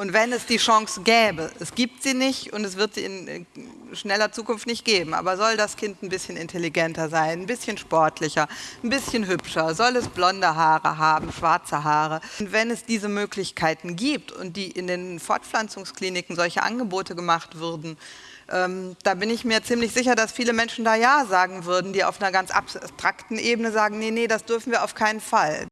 Und wenn es die Chance gäbe, es gibt sie nicht und es wird sie in äh, schneller Zukunft nicht geben, aber soll das Kind ein bisschen intelligenter sein, ein bisschen sportlicher, ein bisschen hübscher, soll es blonde Haare haben, schwarze Haare. Und wenn es diese Möglichkeiten gibt und die in den Fortpflanzungskliniken solche Angebote gemacht würden, ähm, da bin ich mir ziemlich sicher, dass viele Menschen da Ja sagen würden, die auf einer ganz abstrakten Ebene sagen, nee, nee, das dürfen wir auf keinen Fall.